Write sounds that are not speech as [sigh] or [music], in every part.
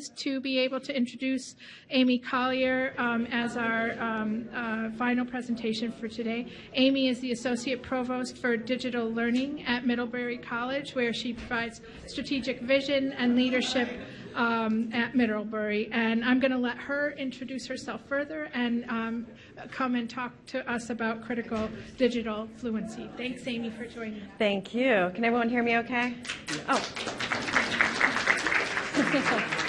pleased to be able to introduce Amy Collier um, as our um, uh, final presentation for today. Amy is the Associate Provost for Digital Learning at Middlebury College, where she provides strategic vision and leadership um, at Middlebury. And I'm going to let her introduce herself further and um, come and talk to us about critical digital fluency. Thanks, Amy, for joining. Thank you. Can everyone hear me okay? Oh. [laughs]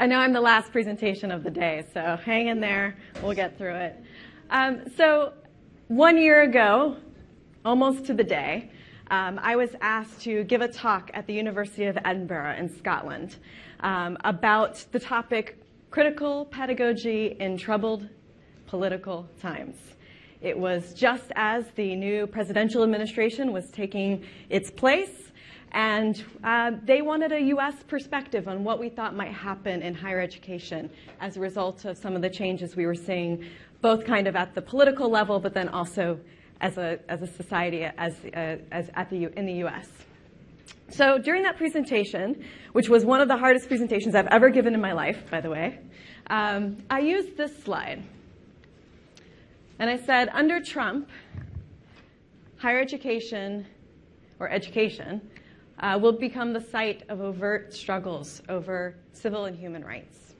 I know I'm the last presentation of the day, so hang in there. We'll get through it. Um, so, one year ago, almost to the day, um, I was asked to give a talk at the University of Edinburgh in Scotland um, about the topic critical pedagogy in troubled political times. It was just as the new presidential administration was taking its place, and uh, they wanted a U.S. perspective on what we thought might happen in higher education as a result of some of the changes we were seeing, both kind of at the political level, but then also as a, as a society as, uh, as at the, in the US. So during that presentation, which was one of the hardest presentations I've ever given in my life, by the way, um, I used this slide. And I said, under Trump, higher education, or education, uh, will become the site of overt struggles over civil and human rights.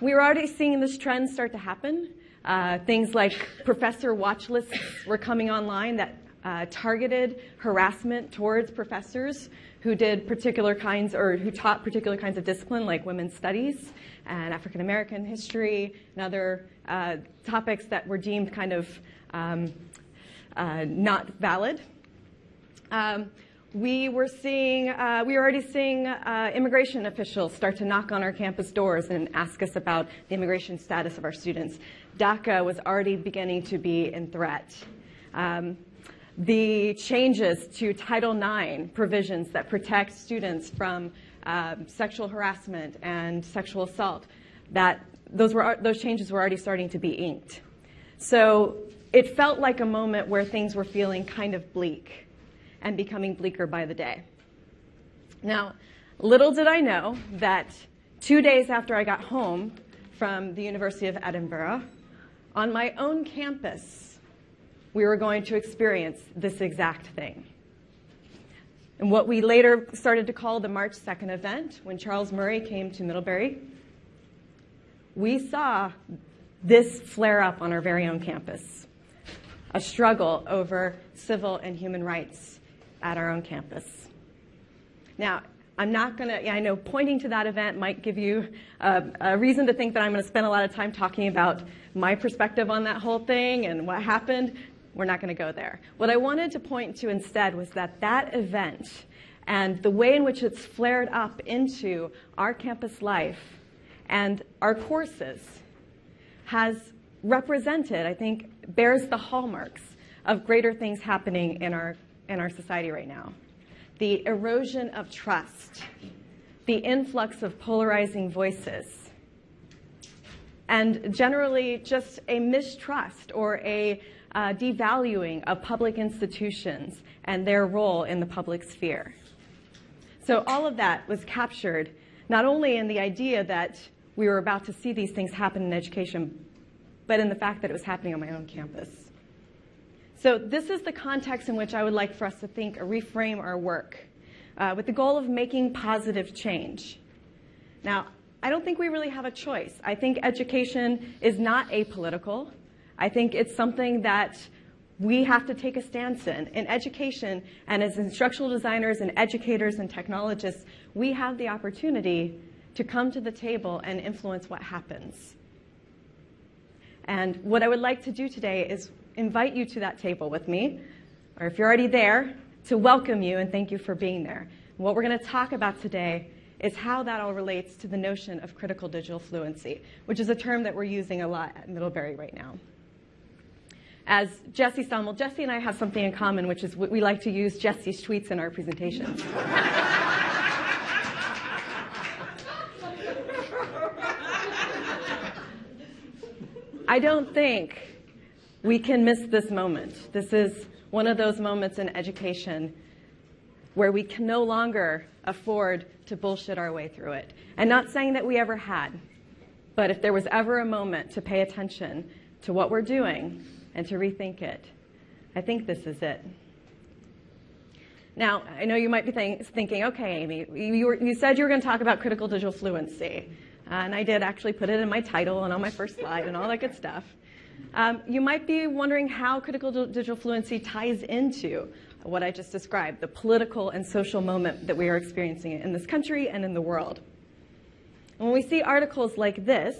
We were already seeing this trend start to happen. Uh, things like professor watch lists were coming online that uh, targeted harassment towards professors who did particular kinds or who taught particular kinds of discipline like women's studies and African American history and other uh, topics that were deemed kind of um, uh, not valid. Um, we were seeing, uh, we were already seeing uh, immigration officials start to knock on our campus doors and ask us about the immigration status of our students. DACA was already beginning to be in threat. Um, the changes to Title IX provisions that protect students from um, sexual harassment and sexual assault, that those, were, those changes were already starting to be inked. So it felt like a moment where things were feeling kind of bleak and becoming bleaker by the day. Now, little did I know that two days after I got home from the University of Edinburgh, on my own campus, we were going to experience this exact thing. And what we later started to call the March 2nd event, when Charles Murray came to Middlebury, we saw this flare up on our very own campus a struggle over civil and human rights at our own campus. Now, I'm not going to, I know pointing to that event might give you a, a reason to think that I'm going to spend a lot of time talking about my perspective on that whole thing and what happened. We're not going to go there. What I wanted to point to instead was that that event and the way in which it's flared up into our campus life and our courses has represented, I think, bears the hallmarks of greater things happening in our, in our society right now the erosion of trust, the influx of polarizing voices, and generally just a mistrust or a uh, devaluing of public institutions and their role in the public sphere. So all of that was captured not only in the idea that we were about to see these things happen in education, but in the fact that it was happening on my own campus. So this is the context in which I would like for us to think or reframe our work uh, with the goal of making positive change. Now, I don't think we really have a choice. I think education is not apolitical. I think it's something that we have to take a stance in. In education, and as instructional designers and educators and technologists, we have the opportunity to come to the table and influence what happens. And what I would like to do today is invite you to that table with me, or if you're already there, to welcome you and thank you for being there. what we're going to talk about today is how that all relates to the notion of critical digital fluency, which is a term that we're using a lot at Middlebury right now. As Jesse Stommel, Jesse and I have something in common, which is we like to use Jesse's tweets in our presentations. [laughs] I don't think we can miss this moment. This is one of those moments in education where we can no longer afford to bullshit our way through it. And not saying that we ever had, but if there was ever a moment to pay attention to what we're doing and to rethink it, I think this is it. Now, I know you might be think, thinking, okay, Amy, you, were, you, said you were going to talk about critical digital fluency. Uh, and I did actually put it in my title and on my first slide and all that good stuff. Um, you might be wondering how critical digital fluency ties into what I just described, the political and social moment that we are experiencing in this country and in the world. When we see articles like this,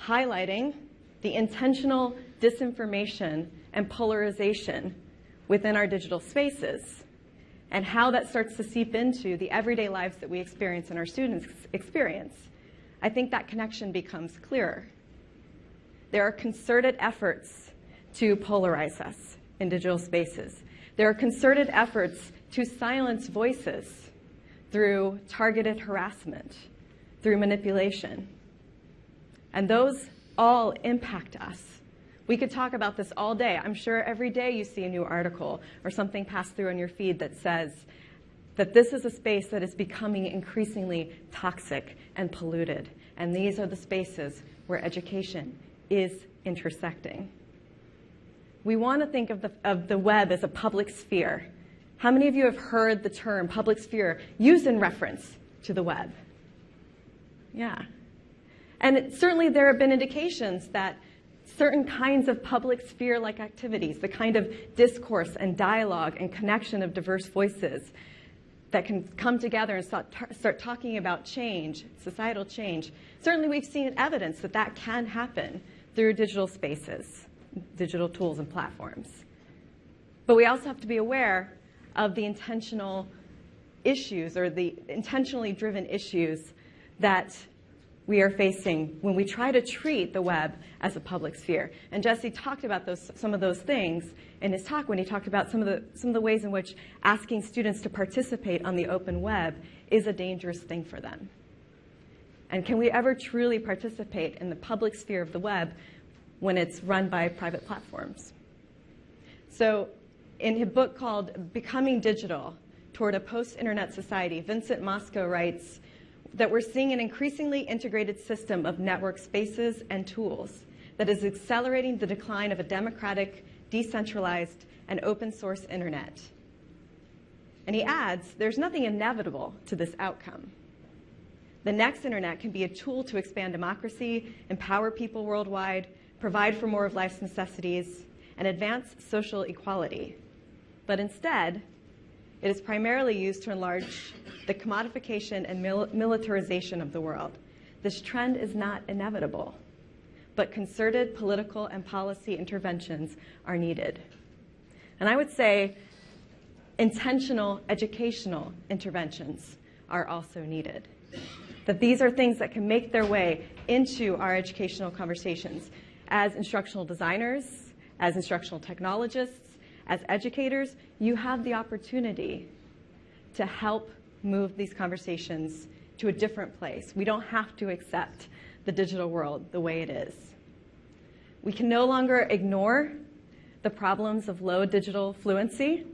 highlighting the intentional disinformation and polarization within our digital spaces, and how that starts to seep into the everyday lives that we experience and our students experience, I think that connection becomes clearer. There are concerted efforts to polarize us in digital spaces. There are concerted efforts to silence voices through targeted harassment, through manipulation. And those all impact us. We could talk about this all day. I'm sure every day you see a new article or something pass through on your feed that says that this is a space that is becoming increasingly toxic and polluted. And these are the spaces where education is intersecting. We want to think of the, of the web as a public sphere. How many of you have heard the term public sphere used in reference to the web? Yeah. And certainly there have been indications that certain kinds of public sphere like activities, the kind of discourse and dialogue and connection of diverse voices that can come together and start, start talking about change, societal change. Certainly, we've seen evidence that that can happen through digital spaces, digital tools and platforms. But we also have to be aware of the intentional issues or the intentionally driven issues that we are facing when we try to treat the web as a public sphere. And Jesse talked about those, some of those things in his talk when he talked about some of, the, some of the ways in which asking students to participate on the open web is a dangerous thing for them. And can we ever truly participate in the public sphere of the web when it's run by private platforms? So in his book called Becoming Digital, Toward a Post-Internet Society, Vincent Mosco writes, that we're seeing an increasingly integrated system of network spaces and tools that is accelerating the decline of a democratic, decentralized, and open source internet. And he adds, there's nothing inevitable to this outcome. The next internet can be a tool to expand democracy, empower people worldwide, provide for more of life's necessities, and advance social equality. But instead, it is primarily used to enlarge the commodification and mil- militarization of the world. This trend is not inevitable, but concerted political and policy interventions are needed. And I would say intentional educational interventions are also needed. That these are things that can make their way into our educational conversations. As instructional designers, as instructional technologists, as educators, you have the opportunity to help move these conversations to a different place. We don't have to accept the digital world the way it is. We can no longer ignore the problems of low digital fluency.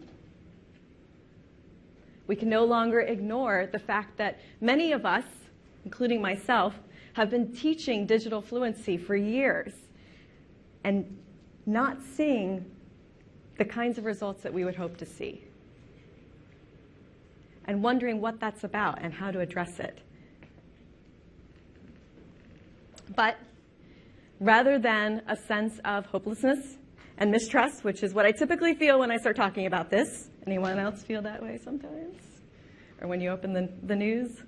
We can no longer ignore the fact that many of us, including myself, have been teaching digital fluency for years and not seeing the kinds of results that we would hope to see. And wondering what that's about and how to address it. But rather than a sense of hopelessness and mistrust, which is what I typically feel when I start talking about this, anyone else feel that way sometimes? Or when you open the, the news?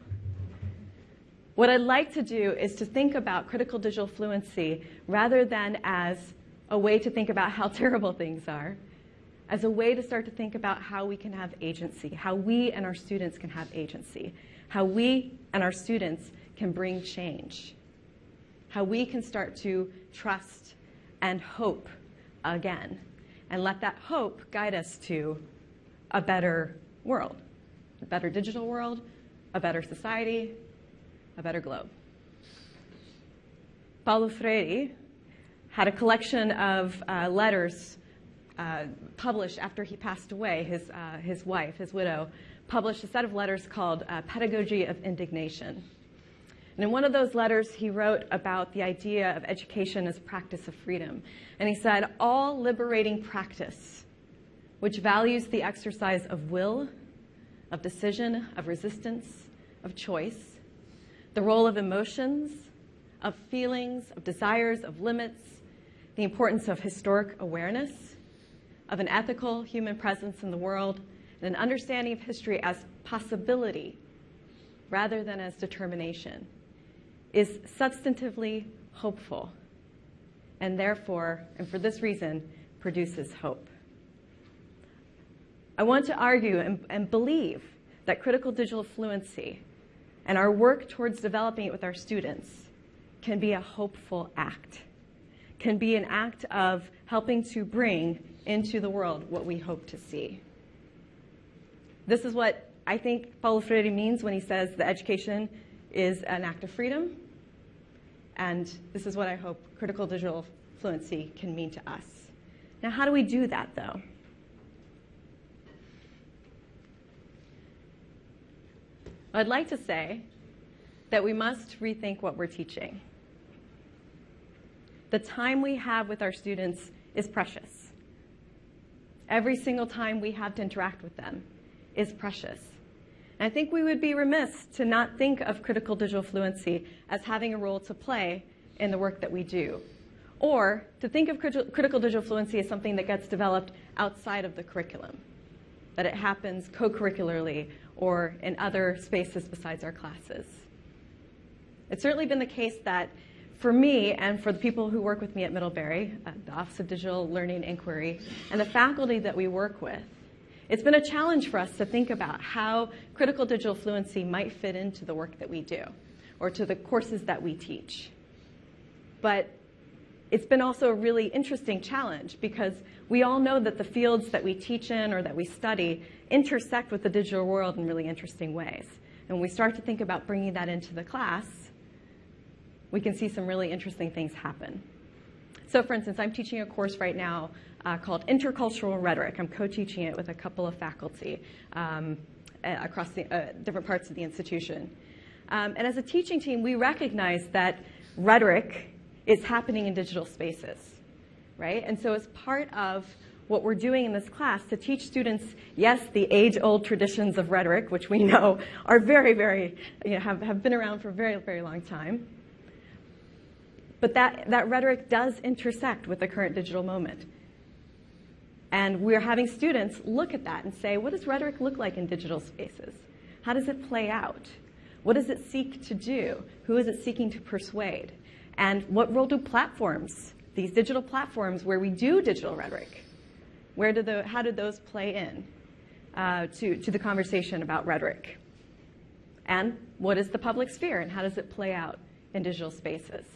What I'd like to do is to think about critical digital fluency rather than as a way to think about how [laughs] terrible things are, as a way to start to think about how we can have agency, how we and our students can have agency, how we and our students can bring change, how we can start to trust and hope again, and let that hope guide us to a better world, a better digital world, a better society, a better globe. Paulo Freire had a collection of uh, letters uh, published after he passed away. His, uh, his wife, his widow, published a set of letters called uh, Pedagogy of Indignation. And in one of those letters, he wrote about the idea of education as practice of freedom. And he said, All liberating practice, which values the exercise of will, of decision, of resistance, of choice, the role of emotions, of feelings, of desires, of limits, the importance of historic awareness, of an ethical human presence in the world, and an understanding of history as possibility rather than as determination is substantively hopeful and therefore, and for this reason, produces hope. I want to argue and, and, believe that critical digital fluency and our work towards developing it with our students can be a hopeful act, can be an act of helping to bring into the world what we hope to see. This is what I think Paulo Freire means when he says that education is an act of freedom and this is what I hope critical digital fluency can mean to us. Now, how do we do that, though? I'd like to say that we must rethink what we're teaching. The time we have with our students is precious. Every single time we have to interact with them is precious. And I think we would be remiss to not think of critical digital fluency as having a role to play in the work that we do. Or to think of critical digital fluency as something that gets developed outside of the curriculum, that it happens co curricularly or in other spaces besides our classes. It's certainly been the case that for me and for the people who work with me at Middlebury, uh, the Office of Digital Learning Inquiry, and the faculty that we work with, it's been a challenge for us to think about how critical digital fluency might fit into the work that we do or to the courses that we teach. But it's been also a really interesting challenge because we all know that the fields that we teach in or that we study intersect with the digital world in really interesting ways. And when we start to think about bringing that into the class, we can see some really interesting things happen. So for instance, I'm teaching a course right now uh, called Intercultural Rhetoric. I'm co-teaching it with a couple of faculty um, across the uh, different parts of the institution. Um, and as a teaching team, we recognize that rhetoric is happening in digital spaces, right? And so as part of what we're doing in this class to teach students, yes, the age-old traditions of rhetoric, which we know are very, very, you know, have, have been around for a very, very long time. But that, that rhetoric does intersect with the current digital moment. And we're having students look at that and say, what does rhetoric look like in digital spaces? How does it play out? What does it seek to do? Who is it seeking to persuade? And what role do platforms, these digital platforms where we do digital rhetoric, where do the, how do those play in uh, to, to the conversation about rhetoric? And what is the public sphere and how does it play out in digital spaces?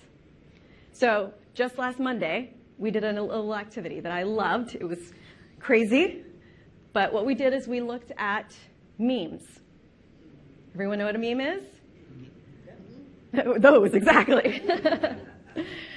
So just last Monday, we did a little activity that I loved. It was crazy, but what we did is we looked at memes. Everyone know what a meme is? [laughs] Those, exactly. [laughs]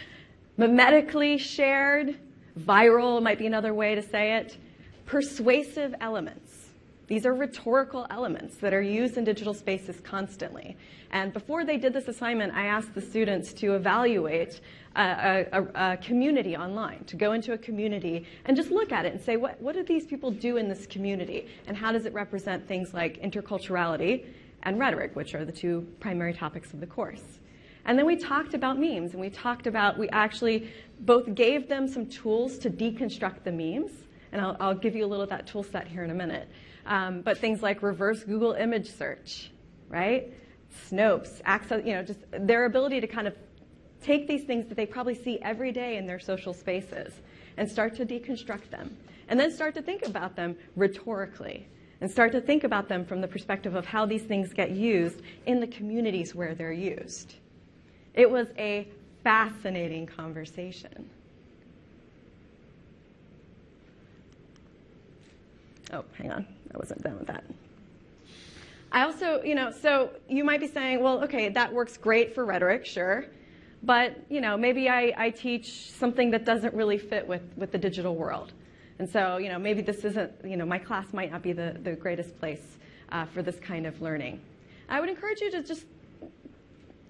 Memetically shared, viral might be another way to say it, persuasive elements. These are rhetorical elements that are used in digital spaces constantly. And before they did this assignment, I asked the students to evaluate a, a, a, community online, to go into a community and just look at it and say, what, what do these people do in this community? And how does it represent things like interculturality and rhetoric, which are the two primary topics of the course? And then we talked about memes, and we talked about, we actually both gave them some tools to deconstruct the memes, and I'll, I'll give you a little of that tool set here in a minute. Um, but things like reverse Google image search, right? Snopes, access, you know, just their ability to kind of take these things that they probably see every day in their social spaces and start to deconstruct them. And then start to think about them rhetorically and start to think about them from the perspective of how these things get used in the communities where they're used. It was a fascinating conversation. Oh, hang on. I wasn't done with that. I also, you know, so you might be saying, well, okay, that works great for rhetoric, sure. But, you know, maybe I, I teach something that doesn't really fit with, with the digital world. And so, you know, maybe this isn't, you know, my class might not be the, the greatest place uh, for this kind of learning. I would encourage you to just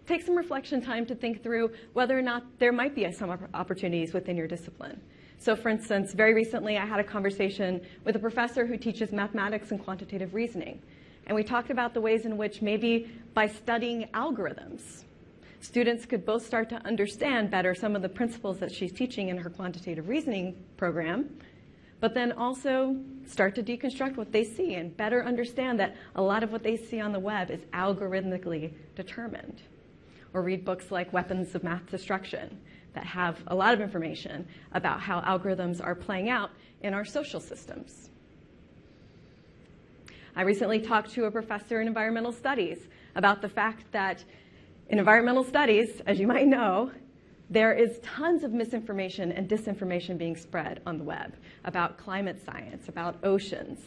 take some reflection time to think through whether or not there might be some opportunities within your discipline. So for instance, very recently I had a conversation with a professor who teaches mathematics and quantitative reasoning. And we talked about the ways in which maybe by studying algorithms, students could both start to understand better some of the principles that she's teaching in her quantitative reasoning program, but then also start to deconstruct what they see and better understand that a lot of what they see on the web is algorithmically determined. Or read books like Weapons of Math Destruction that have a lot of information about how algorithms are playing out in our social systems. I recently talked to a professor in environmental studies about the fact that in environmental studies, as you might know, there is tons of misinformation and disinformation being spread on the web about climate science, about oceans.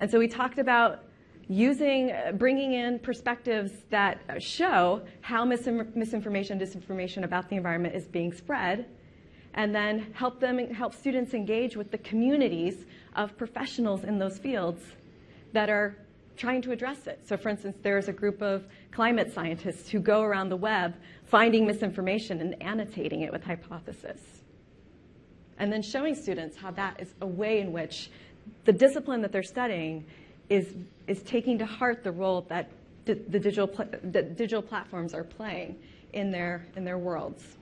And so we talked about using, uh, bringing in perspectives that show how misinformation, disinformation about the environment is being spread, and then help them, help students engage with the communities of professionals in those fields that are trying to address it. So for instance, there's a group of climate scientists who go around the web finding misinformation and annotating it with hypothesis. And then showing students how that is a way in which the discipline that they're studying is, is taking to heart the role that the, digital, digital platforms are playing in their, in their worlds.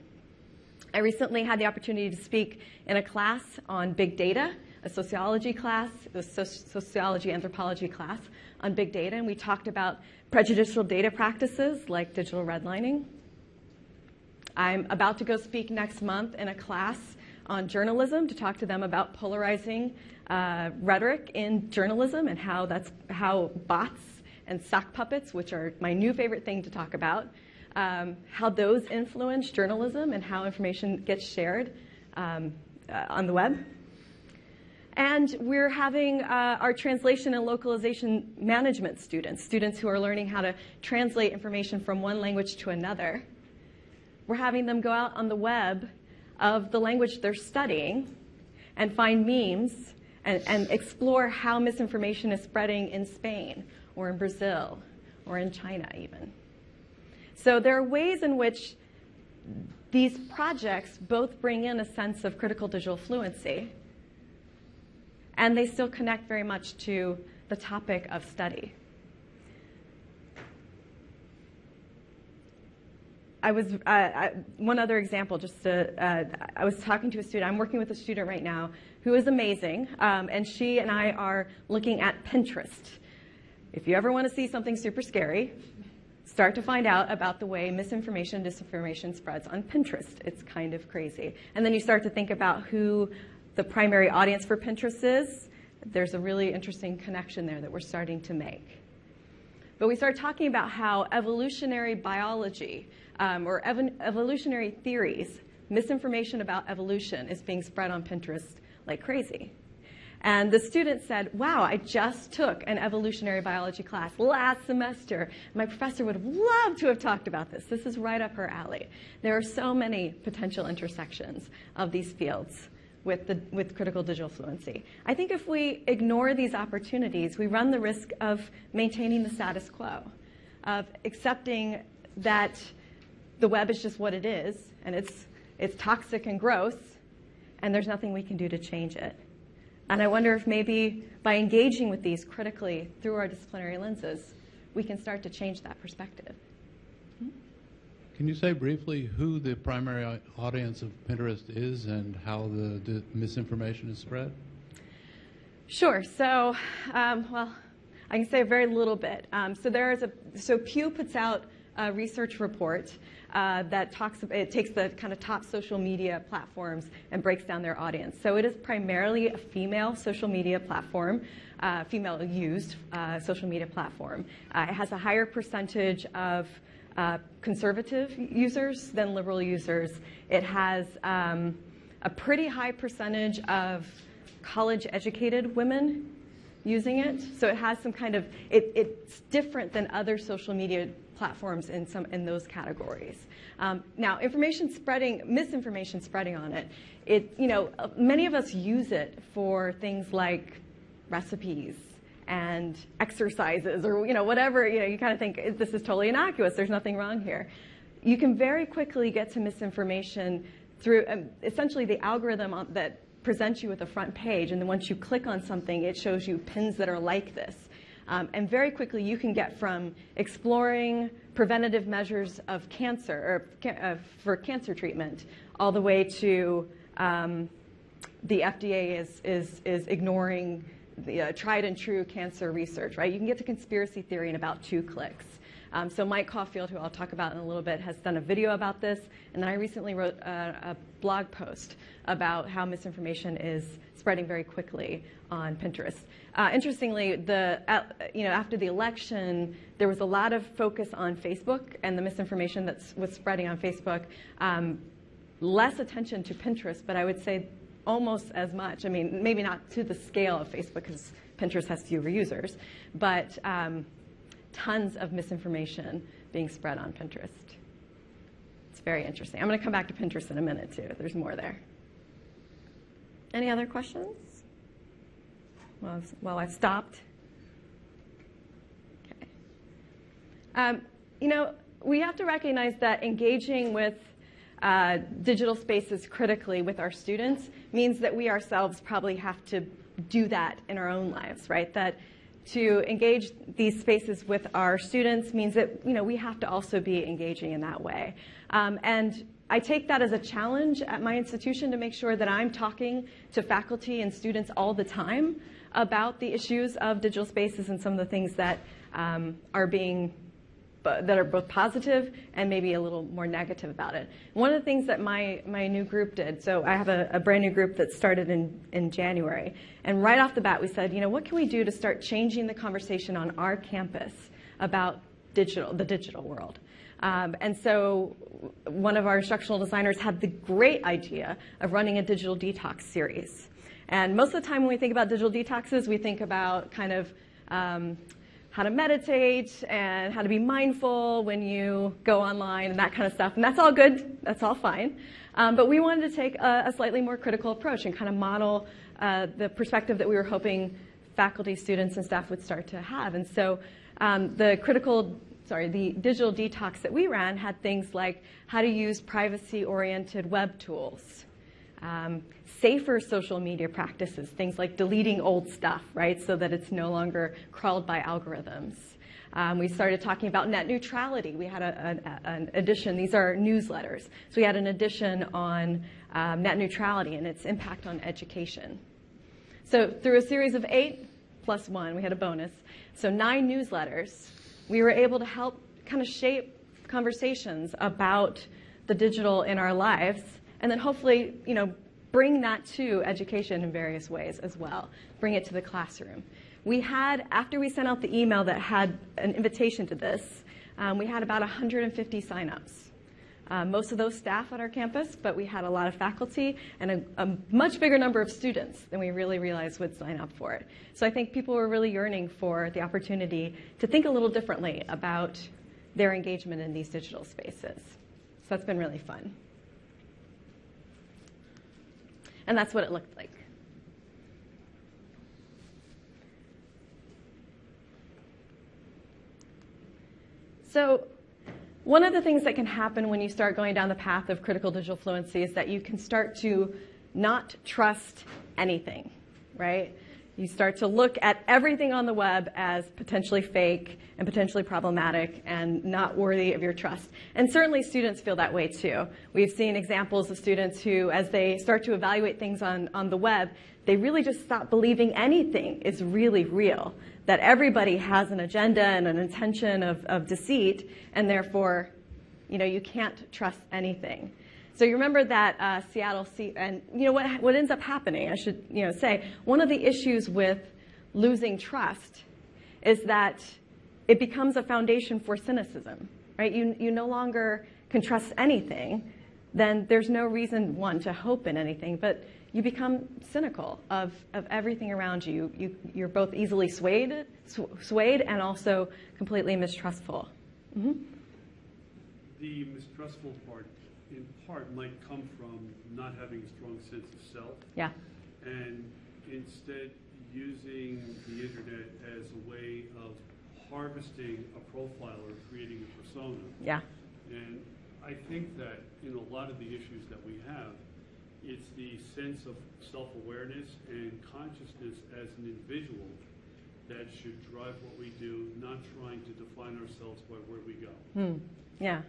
I recently had the opportunity to speak in a class on big data a sociology class, a sociology anthropology class on big data, and we talked about prejudicial data practices like digital redlining. I'm about to go speak next month in a class on journalism to talk to them about polarizing uh, rhetoric in journalism and how that's how bots and sock puppets, which are my new favorite thing to talk about, um, how those influence journalism and how information gets shared um, uh, on the web. And we're having uh, our translation and localization management students, students who are learning how to translate information from one language to another. We're having them go out on the web of the language they're studying and find memes and, and explore how misinformation is spreading in Spain or in Brazil or in China even. So there are ways in which these projects both bring in a sense of critical digital fluency and they still connect very much to the topic of study. I was, uh, I, one other example, just to, uh, I was talking to a student, I'm working with a student right now who is amazing, um, and she and I are looking at Pinterest. If you ever want to see something super scary, start to find out about the way misinformation, and disinformation spreads on Pinterest. It's kind of crazy. And then you start to think about who the primary audience for Pinterest is, there's a really interesting connection there that we're starting to make. But we start talking about how evolutionary biology um, or ev evolutionary theories, misinformation about evolution is being spread on Pinterest like crazy. And the student said, wow, I just took an evolutionary biology class last semester. My professor would have loved to have talked about this. This is right up her alley. There are so many potential intersections of these fields with, the, with critical digital fluency. I think if we ignore these opportunities, we run the risk of maintaining the status quo, of accepting that the web is just what it is, and it's, it's toxic and gross, and there's nothing we can do to change it. And I wonder if maybe by engaging with these critically through our disciplinary lenses, we can start to change that perspective. Can you say briefly who the primary audience of Pinterest is and how the, misinformation is spread? Sure. So, um, well, I can say a very little bit. Um, so there is a so Pew puts out a research report uh, that talks. It takes the kind of top social media platforms and breaks down their audience. So it is primarily a female social media platform. Uh, female used uh, social media platform. Uh, it has a higher percentage of uh, conservative users than liberal users. It has um, a pretty high percentage of college educated women using it. So it has some kind of, it, it's different than other social media platforms in some in those categories. Um, now, information spreading, misinformation spreading on it, it you know many of us use it for things like recipes and exercises or you know whatever you know you kind of think this is totally innocuous. There's nothing wrong here. You can very quickly get to misinformation through um, essentially the algorithm on, that presents you with a front page, and then once you click on something, it shows you pins that are like this. Um, and very quickly, you can get from exploring preventative measures of cancer or uh, for cancer treatment all the way to um, the FDA is, is, is ignoring the uh, tried and true cancer research, right? You can get to conspiracy theory in about two clicks. Um, so Mike Caulfield, who I'll talk about in a little bit, has done a video about this, and then I recently wrote a, a blog post about how misinformation is spreading very quickly on Pinterest. Uh, interestingly, the uh, you know after the election, there was a lot of focus on Facebook and the misinformation that was spreading on Facebook. Um, less attention to Pinterest, but I would say almost as much. I mean, maybe not to the scale of Facebook because Pinterest has fewer users, but um, tons of misinformation being spread on Pinterest. It's very interesting. I'm going to come back to Pinterest in a minute, too. There's more there. Any other questions? Well, well I've stopped. Okay. Um, you know, we have to recognize that engaging with uh, digital spaces critically with our students means that we ourselves probably have to do that in our own lives, right? That to engage these spaces with our students means that you know we have to also be engaging in that way. Um, and I take that as a challenge at my institution to make sure that I'm talking to faculty and students all the time about the issues of digital spaces and some of the things that um, are being that are both positive and maybe a little more negative about it. One of the things that my, my new group did, so I have a, a, brand new group that started in, in January, and right off the bat we said, you know, what can we do to start changing the conversation on our campus about digital, the digital world? Um, and so one of our instructional designers had the great idea of running a digital detox series. And most of the time when we think about digital detoxes, we think about kind of um, how to meditate and how to be mindful when you go online and that kind of stuff. And that's all good. That's all fine. Um, but we wanted to take a, a, slightly more critical approach and kind of model uh, the perspective that we were hoping faculty, students, and staff would start to have. And so um, the critical, sorry, the digital detox that we ran had things like how to use privacy-oriented web tools, um, safer social media practices, things like deleting old stuff, right, so that it's no longer crawled by algorithms. Um, we started talking about net neutrality. We had a, a, an edition, these are newsletters. So we had an edition on um, net neutrality and its impact on education. So through a series of eight plus one, we had a bonus, so nine newsletters, we were able to help kind of shape conversations about the digital in our lives and then hopefully, you know, bring that to education in various ways as well. Bring it to the classroom. We had, after we sent out the email that had an invitation to this, um, we had about 150 signups. Uh, most of those staff at our campus, but we had a lot of faculty and a, a, much bigger number of students than we really realized would sign up for it. So I think people were really yearning for the opportunity to think a little differently about their engagement in these digital spaces. So that's been really fun. And that's what it looked like. So one of the things that can happen when you start going down the path of critical digital fluency is that you can start to not trust anything, right? You start to look at everything on the web as potentially fake and potentially problematic and not worthy of your trust. And certainly students feel that way too. We've seen examples of students who, as they start to evaluate things on, on the web, they really just stop believing anything is really real, that everybody has an agenda and an intention of, of deceit, and therefore, you know, you can't trust anything. So you remember that uh, Seattle, and you know what, what ends up happening, I should you know, say, one of the issues with losing trust is that it becomes a foundation for cynicism, right? You, you no longer can trust anything, then there's no reason, one, to hope in anything, but you become cynical of, of everything around you. you you're both easily swayed, sw- swayed and also completely mistrustful The mistrustful part, in part, might come from not having a strong sense of self Yeah. and instead using the internet as a way of harvesting a profile or creating a persona. Yeah. And I think that in a lot of the issues that we have, it's the sense of self-awareness and consciousness as an individual that should drive what we do, not trying to define ourselves by where we go. Hmm. Yeah.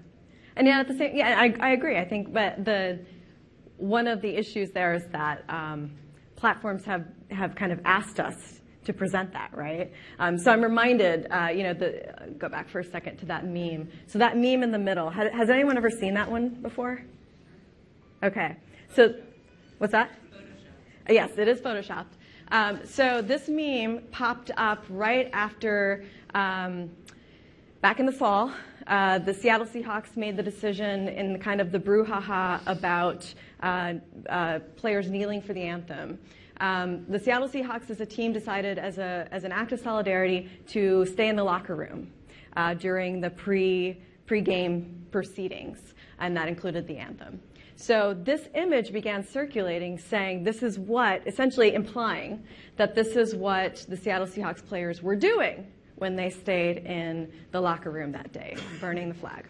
And yeah, at the same, yeah, I, I agree. I think, but the one of the issues there is that um, platforms have have kind of asked us to present that, right? Um, so I'm reminded, uh, you know, the uh, go back for a second to that meme. So that meme in the middle. Has, has anyone ever seen that one before? Okay. So, what's that? Yes, it is photoshopped. Um, so this meme popped up right after, um, back in the fall, uh, the Seattle Seahawks made the decision in kind of the brouhaha about uh, uh, players kneeling for the anthem. Um, the Seattle Seahawks as a team decided as, a, as an act of solidarity to stay in the locker room uh, during the pre, pre-game proceedings, and that included the anthem. So this image began circulating saying this is what, essentially implying that this is what the Seattle Seahawks players were doing when they stayed in the locker room that day, burning the flag.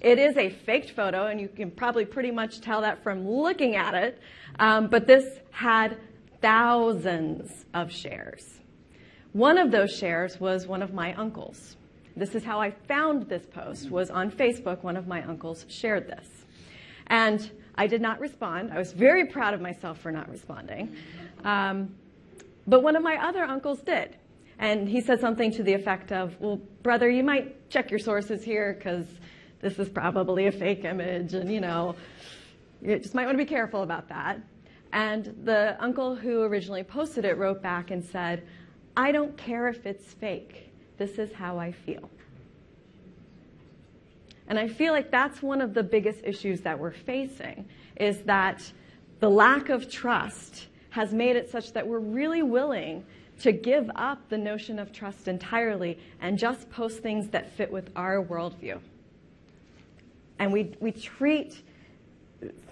It is a faked photo, and you can probably pretty much tell that from looking at it, um, but this had thousands of shares. One of those shares was one of my uncles. This is how I found this post, was on Facebook, one of my uncles shared this. And I did not respond. I was very proud of myself for not responding. Um, but one of my other uncles did. And he said something to the effect of, Well, brother, you might check your sources here because this is probably a fake image, and you know, you just might want to be careful about that. And the uncle who originally posted it wrote back and said, I don't care if it's fake. This is how I feel. And I feel like that's one of the biggest issues that we're facing is that the lack of trust has made it such that we're really willing to give up the notion of trust entirely and just post things that fit with our worldview. And we, we treat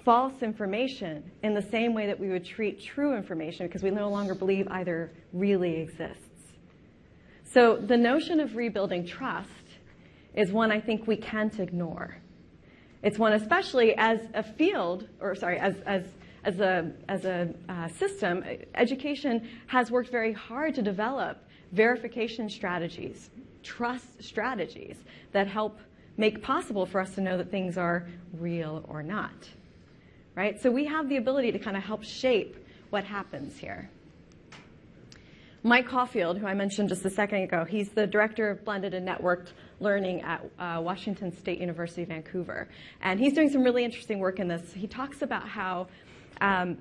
false information in the same way that we would treat true information because we no longer believe either really exists. So the notion of rebuilding trust is one I think we can't ignore. It's one, especially as a field, or sorry, as, as, as a, as a uh, system, education has worked very hard to develop verification strategies, trust strategies that help make possible for us to know that things are real or not. Right? So we have the ability to kind of help shape what happens here. Mike Caulfield, who I mentioned just a second ago, he's the director of blended and networked learning at uh, Washington State University, Vancouver. And he's doing some really interesting work in this. He talks about how um,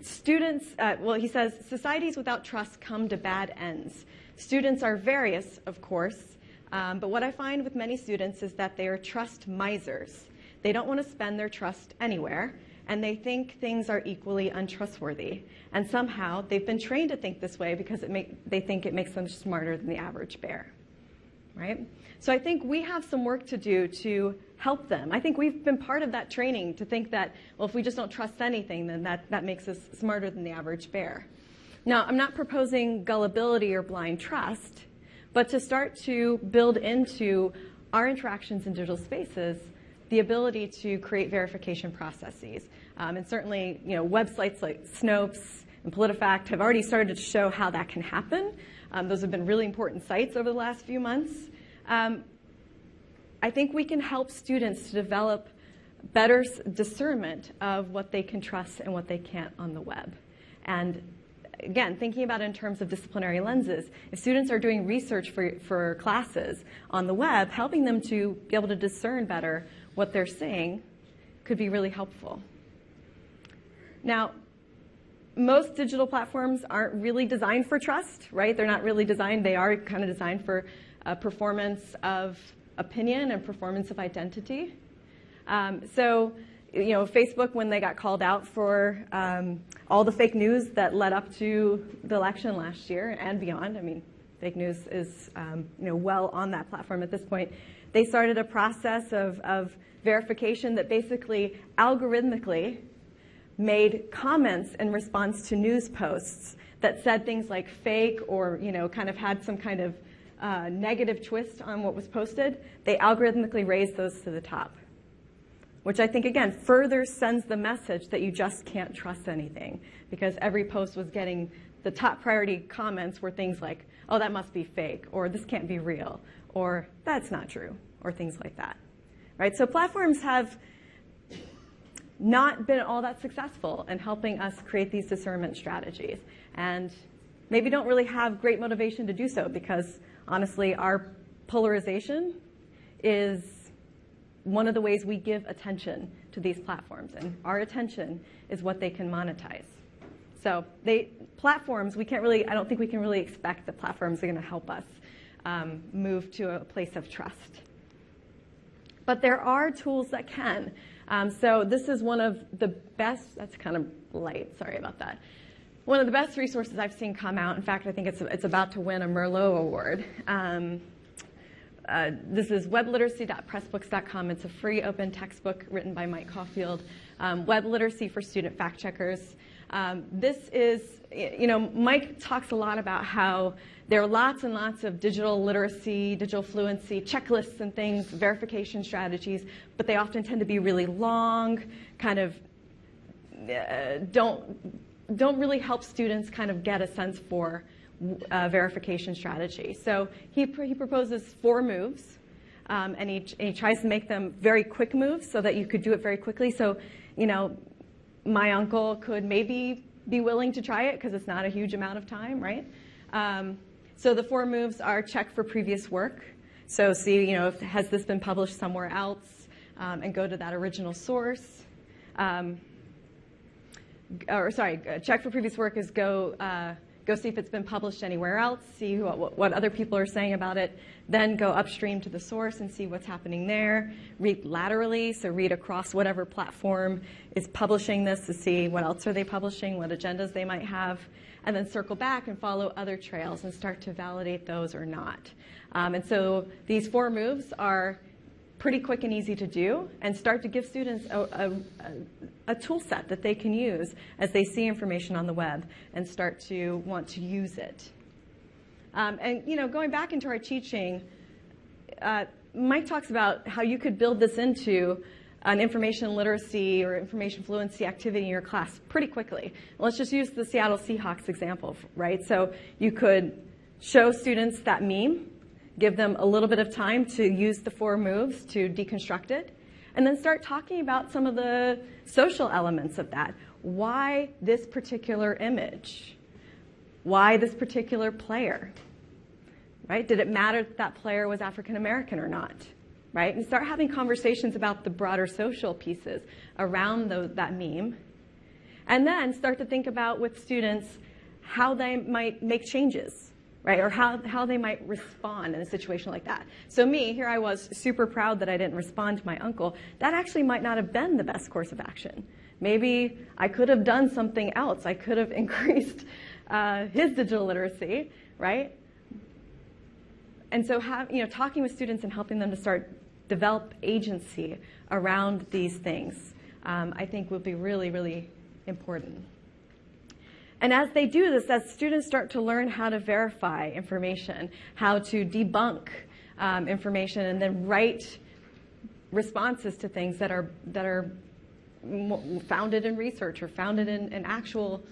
students, uh, well, he says, societies without trust come to bad ends. Students are various, of course, um, but what I find with many students is that they are trust misers. They don't want to spend their trust anywhere, and they think things are equally untrustworthy. And somehow they've been trained to think this way because make, they think it makes them smarter than the average bear. Right? So I think we have some work to do to help them. I think we've been part of that training to think that, well, if we just don't trust anything, then that, that makes us smarter than the average bear. Now, I'm not proposing gullibility or blind trust, but to start to build into our interactions in digital spaces the ability to create verification processes. Um, and certainly, you know, websites like Snopes and PolitiFact have already started to show how that can happen. Um, those have been really important sites over the last few months. Um, I think we can help students to develop better discernment of what they can trust and what they can't on the web. And again, thinking about it in terms of disciplinary lenses, if students are doing research for, for classes on the web, helping them to be able to discern better what they're saying could be really helpful. Now, most digital platforms aren't really designed for trust, right? They're not really designed, they are kind of designed for performance of opinion and performance of identity. Um, so, you know, Facebook, when they got called out for um, all the fake news that led up to the election last year and beyond, I mean, fake news is um, you know, well on that platform at this point. They started a process of, of verification that basically algorithmically made comments in response to news posts that said things like fake or you know kind of had some kind of uh, negative twist on what was posted. They algorithmically raised those to the top, which I think again further sends the message that you just can't trust anything because every post was getting the top priority comments were things like, "Oh, that must be fake," or "This can't be real," or "That's not true," or things like that. Right? So platforms have not been all that successful in helping us create these discernment strategies. And maybe don't really have great motivation to do so because honestly, our polarization is one of the ways we give attention to these platforms. And our attention is what they can monetize. So they platforms, we can't really, I don't think we can really expect that platforms are going to help us um, move to a place of trust. But there are tools that can. Um, so this is one of the best, that's kind of light, sorry about that. One of the best resources I've seen come out, in fact, I think it's, it's about to win a Merlot Award. Um, uh, this is webliteracy.pressbooks.com. It's a free open textbook written by Mike Caulfield. Um, web literacy for student fact checkers. Um, this is, you know, Mike talks a lot about how there are lots and lots of digital literacy, digital fluency checklists and things, verification strategies, but they often tend to be really long, kind of uh, don't don't really help students kind of get a sense for uh, verification strategy. So he, pr- he proposes four moves, um, and, he, and he tries to make them very quick moves so that you could do it very quickly. So, you know, my uncle could maybe be willing to try it because it's not a huge amount of time, right? Um, so the four moves are check for previous work. So see, you know, if, has this been published somewhere else, um, and go to that original source. Um, or sorry, check for previous work is go uh, go see if it's been published anywhere else, see what, what other people are saying about it, then go upstream to the source and see what's happening there. Read laterally, so read across whatever platform is publishing this to see what else are they publishing, what agendas they might have, and then circle back and follow other trails and start to validate those or not. Um, and so these four moves are pretty quick and easy to do and start to give students a, a, a, tool set that they can use as they see information on the web and start to want to use it. Um, and you know, going back into our teaching, uh, Mike talks about how you could build this into an information literacy or information fluency activity in your class pretty quickly. Let's just use the Seattle Seahawks example, right? So you could show students that meme give them a little bit of time to use the four moves to deconstruct it, and then start talking about some of the social elements of that. Why this particular image? Why this particular player? Right? Did it matter that that player was African American or not? Right? And start having conversations about the broader social pieces around that meme. And then start to think about with students how they might make changes right? Or how, how they might respond in a situation like that. So me, here I was super proud that I didn't respond to my uncle. That actually might not have been the best course of action. Maybe I could have done something else. I could have [laughs] increased uh, his digital literacy, right? And so, have, you know, talking with students and helping them to start develop agency around these things, um, I think will be really, really important. And as they do this, as students start to learn how to verify information, how to debunk um, information, and then write responses to things that are that are founded in research or founded in, in actual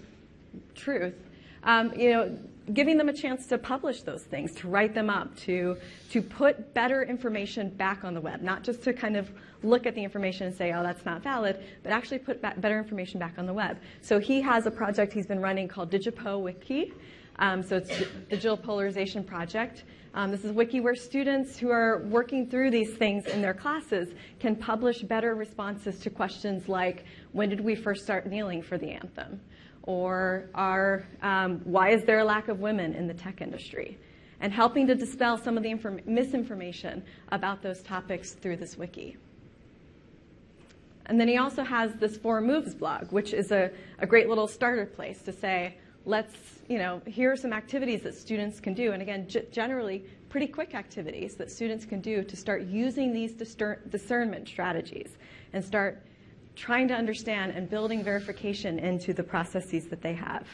truth, um, you know, giving them a chance to publish those things, to write them up, to, to put better information back on the web, not just to kind of look at the information and say, oh, that's not valid, but actually put better information back on the web. So he has a project he's been running called Digipo Wiki. Um, so it's Digital Polarization Project. Um, this is wiki where students who are working through these things in their classes can publish better responses to questions like, when did we first start kneeling for the anthem? or are, um, why is there a lack of women in the tech industry? And helping to dispel some of the misinformation about those topics through this wiki. And then he also has this Four Moves blog, which is a, a great little starter place to say, let's, you know, here are some activities that students can do. And again, generally, pretty quick activities that students can do to start using these discernment strategies and start trying to understand and building verification into the processes that they have.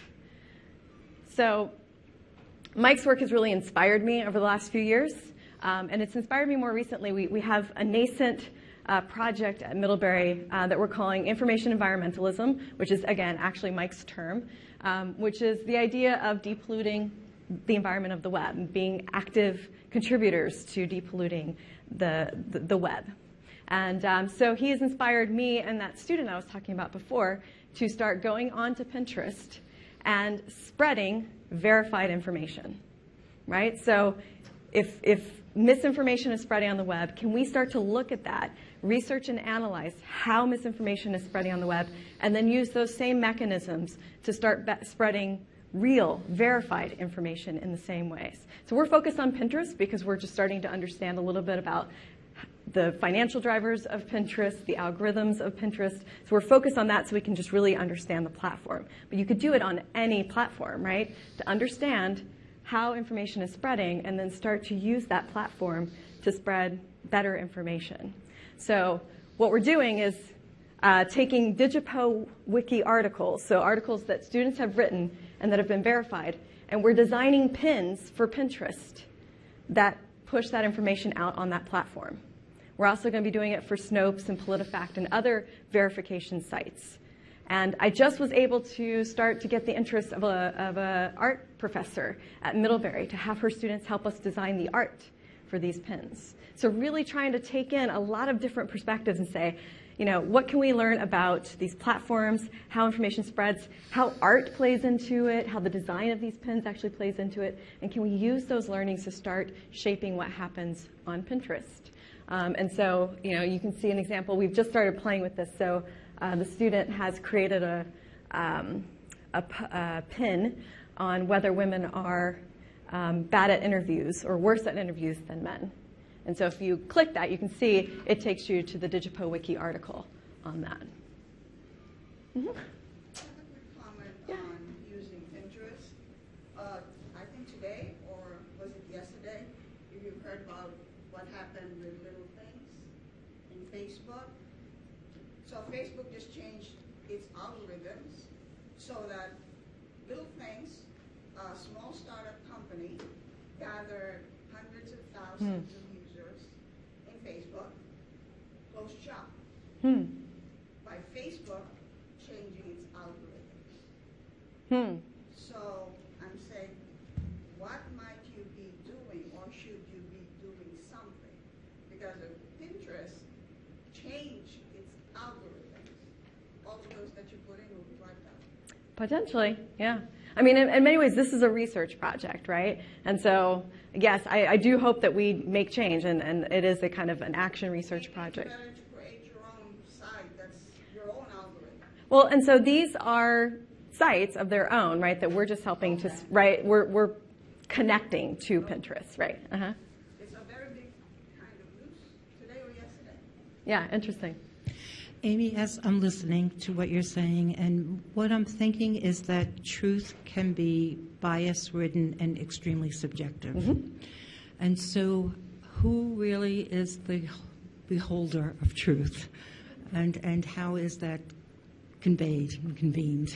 So, Mike's work has really inspired me over the last few years, um, and it's inspired me more recently. We, we have a nascent uh, project at Middlebury uh, that we're calling Information Environmentalism, which is, again, actually Mike's term, um, which is the idea of depolluting the environment of the web, and being active contributors to depolluting the, the, the web. And um, so he has inspired me and that student I was talking about before to start going onto Pinterest and spreading verified information, right? So if, if misinformation is spreading on the web, can we start to look at that, research and analyze how misinformation is spreading on the web, and then use those same mechanisms to start spreading real, verified information in the same ways? So we're focused on Pinterest because we're just starting to understand a little bit about the financial drivers of Pinterest, the algorithms of Pinterest. So we're focused on that so we can just really understand the platform. But you could do it on any platform, right? To understand how information is spreading and then start to use that platform to spread better information. So what we're doing is uh, taking Digipo Wiki articles, so articles that students have written and that have been verified, and we're designing pins for Pinterest that push that information out on that platform. We're also going to be doing it for Snopes and PolitiFact and other verification sites. And I just was able to start to get the interest of a, of a art professor at Middlebury to have her students help us design the art for these pins. So really trying to take in a lot of different perspectives and say, you know, what can we learn about these platforms, how information spreads, how art plays into it, how the design of these pins actually plays into it, and can we use those learnings to start shaping what happens on Pinterest? Um, and so, you know, you can see an example. We've just started playing with this. So uh, the student has created a, um, a, a pin on whether women are um, bad at interviews or worse at interviews than men. And so if you click that, you can see it takes you to the Digipo Wiki article on that. Yeah. Pinterest. Uh, I think today, or was it yesterday, you heard about what happened with Little Things in Facebook. So Facebook just changed its algorithms so that Little Things, a small startup company, gathered hundreds of thousands of users in Facebook, closed shop Hmm. by Facebook changing its algorithms. Hmm. So I'm saying, what might you be doing or should you be doing something? Because if Pinterest changed its algorithms, all of those that you put in will be wiped out. Potentially, yeah. I mean, in, in many ways, this is a research project, right? And so, yes, I, I do hope that we make change, and, and it is a kind of an action research project. It's better to create your own site that's your own algorithm. Well, and so these are sites of their own, right? That we're just helping to, right? We're we're connecting to Pinterest, right? Uh huh. It's a very big kind of news today or yesterday. Yeah, interesting. Amy, as I'm listening to what you're saying, and what I'm thinking is that truth can be bias ridden and extremely subjective. And so, who really is the beholder of truth? And, and how is that conveyed and convened?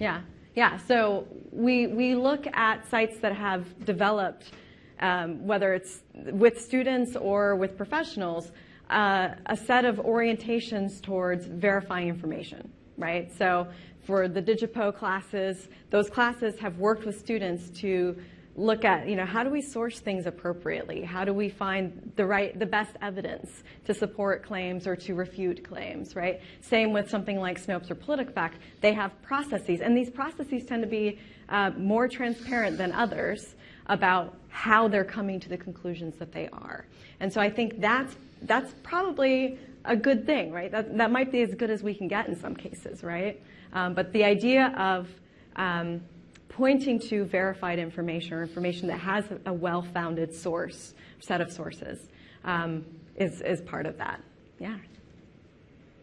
Yeah, yeah. So we we look at sites that have developed, um, whether it's with students or with professionals, uh, a set of orientations towards verifying information, right? So for the Digipo classes, those classes have worked with students to look at, you know, how do we source things appropriately? How do we find the right, the best evidence to support claims or to refute claims, right? Same with something like Snopes or PolitiFact. They have processes, and these processes tend to be uh, more transparent than others about how they're coming to the conclusions that they are. And so I think that's that's probably a good thing, right? That that might be as good as we can get in some cases, right? Um, but the idea of um, pointing to verified information or information that has a well-founded source, set of sources, um, is, is part of that. Yeah.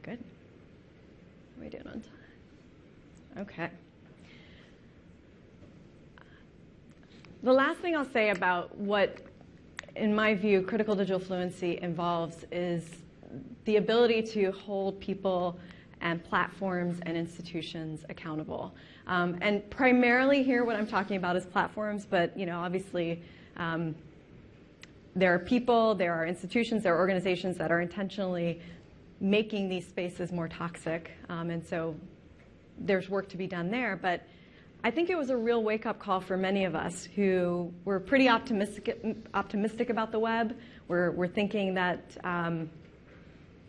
Good. Are we doing on time? Okay. the last thing I'll say about what, in my view, critical digital fluency involves is the ability to hold people and platforms and institutions accountable. Um, and primarily here, what I'm talking about is platforms, but you know, obviously, um, there are people, there are institutions, there are organizations that are intentionally making these spaces more toxic, um, and so there's work to be done there. But I think it was a real wake-up call for many of us who were pretty optimistic, optimistic about the web. We're, we're thinking that um,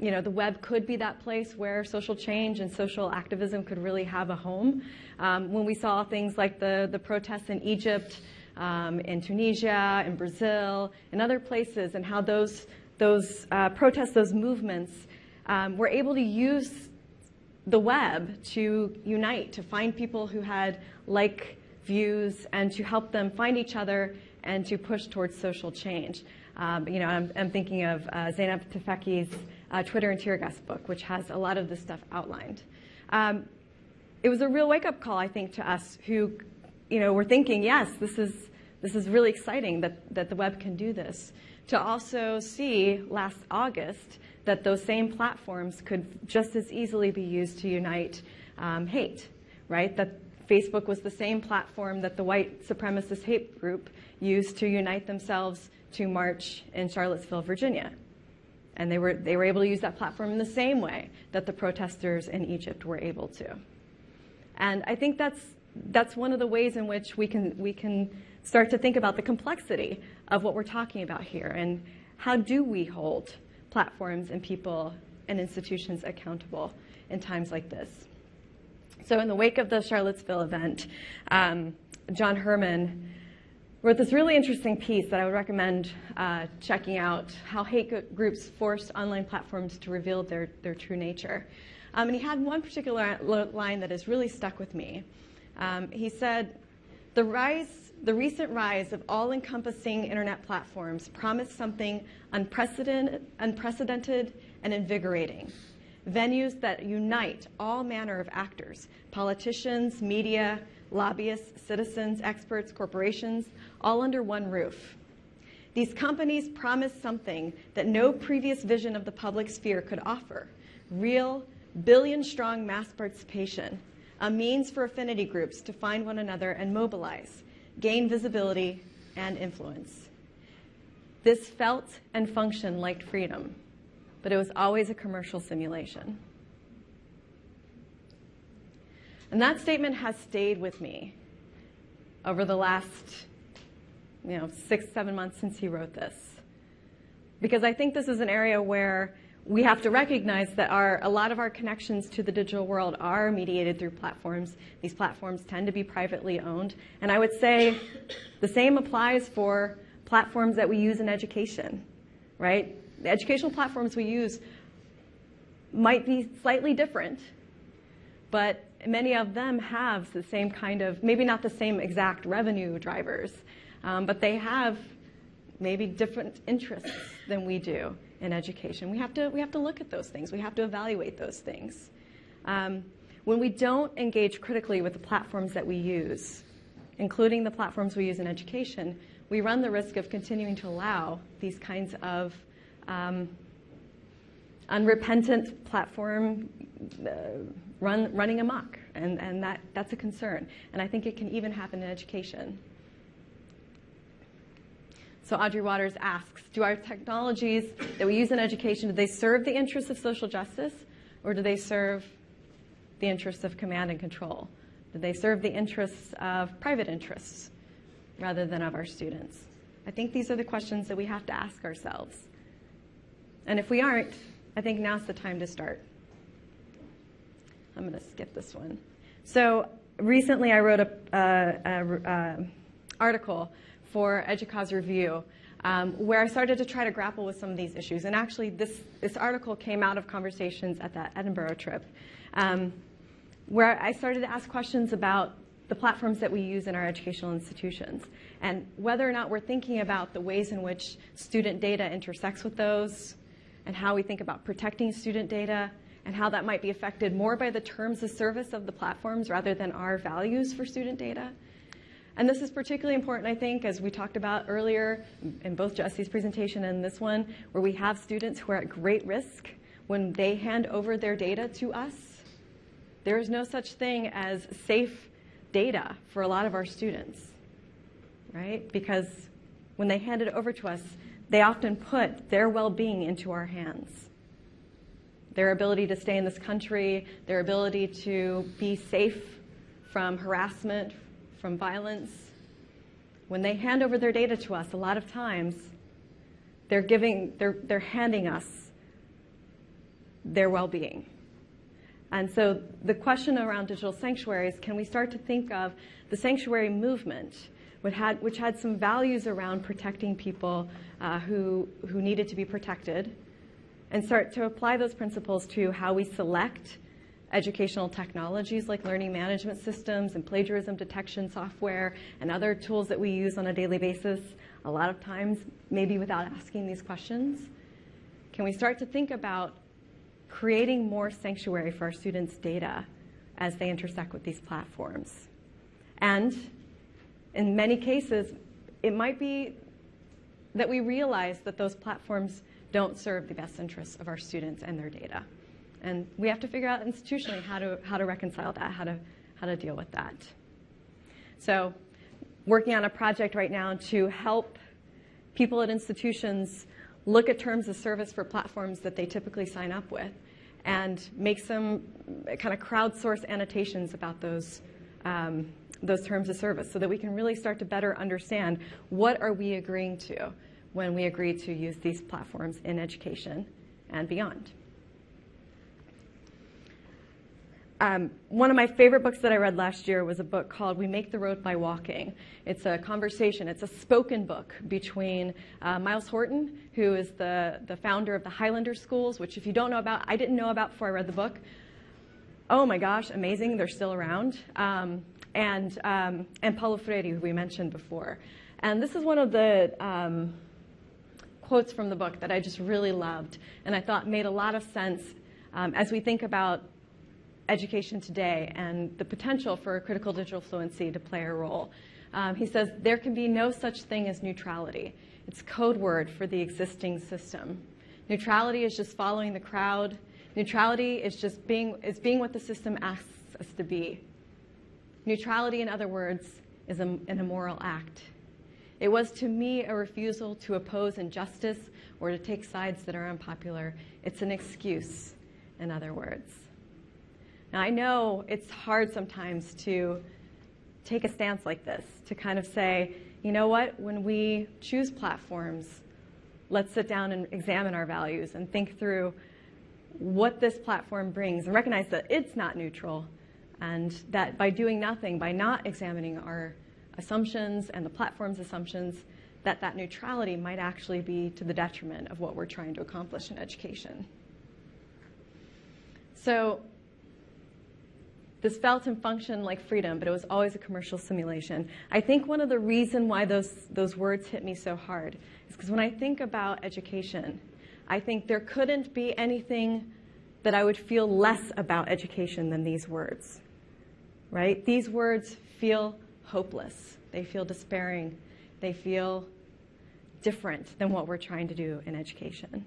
you know, the web could be that place where social change and social activism could really have a home. Um, when we saw things like the, the protests in Egypt, um, in Tunisia, in Brazil, in other places, and how those, those uh, protests, those movements, um, were able to use the web to unite, to find people who had like views, and to help them find each other and to push towards social change. Um, you know, I'm, I'm, thinking of uh, Zeynep Tufekci's uh, Twitter and Tear Gas book, which has a lot of this stuff outlined. Um, it was a real wake-up call, I think, to us who, you know, were thinking, yes, this is this is really exciting that that the web can do this. To also see last August that those same platforms could just as easily be used to unite um, hate, right? That Facebook was the same platform that the white supremacist hate group used to unite themselves to march in Charlottesville, Virginia. And they were, they were able to use that platform in the same way that the protesters in Egypt were able to. And I think that's, that's one of the ways in which we can, we can start to think about the complexity of what we're talking about here and how do we hold platforms and people and institutions accountable in times like this. So in the wake of the Charlottesville event, um, John Herrman wrote this really interesting piece that I would recommend uh, checking out, how hate groups forced online platforms to reveal their, their true nature. Um, and he had one particular line that has really stuck with me. Um, he said, the rise, the recent rise of all-encompassing internet platforms promised something unprecedented, unprecedented and invigorating. Venues that unite all manner of actors, politicians, media, lobbyists, citizens, experts, corporations, all under one roof. These companies promise something that no previous vision of the public sphere could offer real, billion strong mass participation, a means for affinity groups to find one another and mobilize, gain visibility and influence. This felt and functioned like freedom, but it was always a commercial simulation. And that statement has stayed with me over the last, you know, six, seven months since he wrote this. Because I think this is an area where we have to recognize that our, a lot of our connections to the digital world are mediated through platforms. These platforms tend to be privately owned. And I would say the same applies for platforms that we use in education, right? The educational platforms we use might be slightly different, but many of them have the same kind of, maybe not the same exact revenue drivers, um, but they have maybe different interests than we do in education. We have to, we have to look at those things. We have to evaluate those things. Um, when we don't engage critically with the platforms that we use, including the platforms we use in education, we run the risk of continuing to allow these kinds of um, unrepentant platform uh, run, running amok, and, and that, that's a concern. And I think it can even happen in education. So Audrey Watters asks, do our technologies that we use in education, do they serve the interests of social justice, or do they serve the interests of command and control? Do they serve the interests of private interests rather than of our students? I think these are the questions that we have to ask ourselves. And if we aren't, I think now's the time to start. I'm going to skip this one. So recently I wrote an article for EDUCAUSE Review um, where I started to try to grapple with some of these issues. And actually this, this article came out of conversations at that Edinburgh trip um, where I started to ask questions about the platforms that we use in our educational institutions and whether or not we're thinking about the ways in which student data intersects with those and how we think about protecting student data and how that might be affected more by the terms of service of the platforms rather than our values for student data. And this is particularly important, I think, as we talked about earlier in both Jesse's presentation and this one, where we have students who are at great risk when they hand over their data to us. There is no such thing as safe data for a lot of our students, right? Because when they hand it over to us, they often put their well being into our hands. Their ability to stay in this country, their ability to be safe from harassment, from violence. When they hand over their data to us, a lot of times they're giving, they're, they're handing us their well being. And so the question around digital sanctuaries can we start to think of the sanctuary movement, which had, which had some values around protecting people uh, who, who needed to be protected, and start to apply those principles to how we select educational technologies like learning management systems and plagiarism detection software and other tools that we use on a daily basis, a lot of times maybe without asking these questions? Can we start to think about creating more sanctuary for our students' data as they intersect with these platforms? And in many cases, it might be that we realize that those platforms don't serve the best interests of our students and their data. And we have to figure out institutionally how to, how to reconcile that, how to, how to deal with that. So, working on a project right now to help people at institutions look at terms of service for platforms that they typically sign up with and make some kind of crowdsource annotations about those, um, those terms of service so that we can really start to better understand what are we agreeing to when we agree to use these platforms in education and beyond. Um, one of my favorite books that I read last year was a book called We Make the Road by Walking. It's a conversation, it's a spoken book between uh, Myles Horton, who is the, the founder of the Highlander Schools, which, if you don't know about, I didn't know about before I read the book. Oh my gosh, amazing, they're still around. Um, and, um, and Paulo Freire, who we mentioned before. And this is one of the um, quotes from the book that I just really loved and I thought made a lot of sense um, as we think about education today and the potential for critical digital fluency to play a role. Um, he says, There can be no such thing as neutrality. It's code word for the existing system. Neutrality is just following the crowd. Neutrality is just being, is being what the system asks us to be. Neutrality, in other words, is a, an immoral act. It was to me a refusal to oppose injustice or to take sides that are unpopular. It's an excuse, in other words. Now, I know it's hard sometimes to take a stance like this, to kind of say, you know what, when we choose platforms, let's sit down and examine our values and think through what this platform brings and recognize that it's not neutral and that by doing nothing, by not examining our assumptions and the platform's assumptions, that that neutrality might actually be to the detriment of what we're trying to accomplish in education. So this felt and functioned like freedom, but it was always a commercial simulation. I think one of the reasons why those, those words hit me so hard is because when I think about education, I think there couldn't be anything that I would feel less about education than these words. Right? These words feel hopeless. They feel despairing. They feel different than what we're trying to do in education.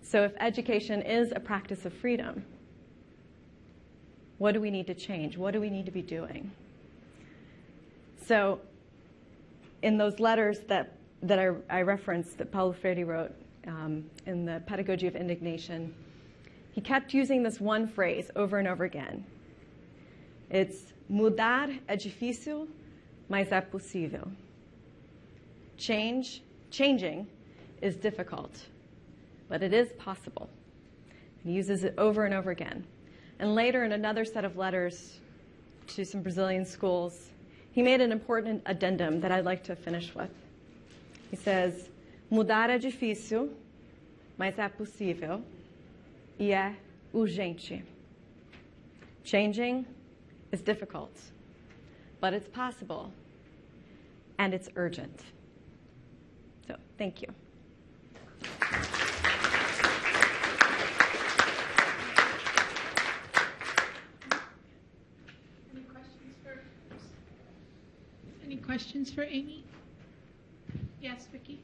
So if education is a practice of freedom, what do we need to change? What do we need to be doing? So, in those letters that, that I, I referenced that Paulo Freire wrote um, in the Pedagogy of Indignation, he kept using this one phrase over and over again. It's mudar é difícil, mas é possível. Change, changing is difficult, but it is possible. He uses it over and over again. And later, in another set of letters to some Brazilian schools, he made an important addendum that I'd like to finish with. He says, Mudar é difícil, mas é possível e é urgente. Changing is difficult, but it's possible and it's urgent. So, thank you. Any questions for questions for Amy? Yes, Vicki?